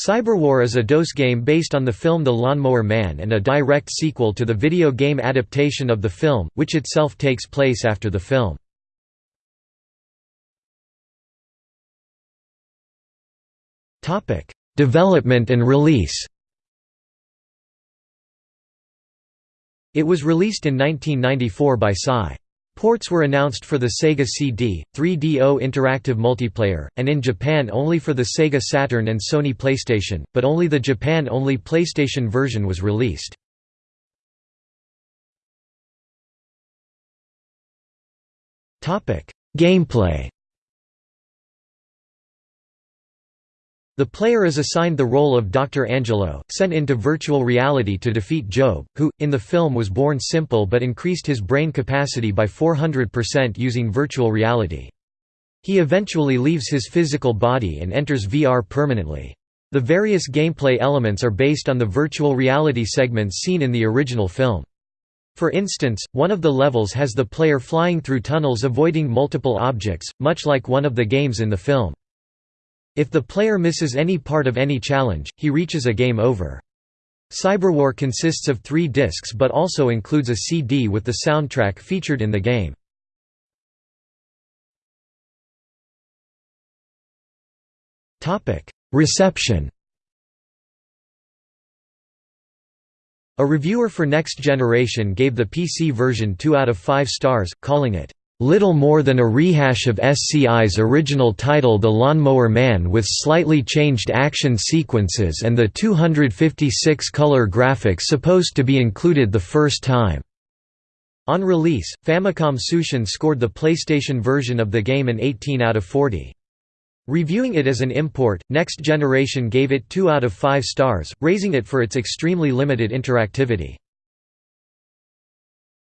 Cyberwar is a DOS game based on the film The Lawnmower Man and a direct sequel to the video game adaptation of the film, which itself takes place after the film. Development and release It was released in 1994 by Psy. Ports were announced for the Sega CD, 3DO Interactive Multiplayer, and in Japan only for the Sega Saturn and Sony PlayStation, but only the Japan-only PlayStation version was released. Gameplay The player is assigned the role of Dr. Angelo, sent into virtual reality to defeat Jobe, who, in the film was born simple but increased his brain capacity by 400% using virtual reality. He eventually leaves his physical body and enters VR permanently. The various gameplay elements are based on the virtual reality segments seen in the original film. For instance, one of the levels has the player flying through tunnels avoiding multiple objects, much like one of the games in the film. If the player misses any part of any challenge, he reaches a game over. Cyberwar consists of three discs but also includes a CD with the soundtrack featured in the game. Reception A reviewer for Next Generation gave the PC version 2 out of 5 stars, calling it little more than a rehash of SCI's original title The Lawnmower Man with slightly changed action sequences and the 256-color graphics supposed to be included the first time. On release, Famicom Tsushin scored the PlayStation version of the game an 18 out of 40. Reviewing it as an import, Next Generation gave it 2 out of 5 stars, raising it for its extremely limited interactivity.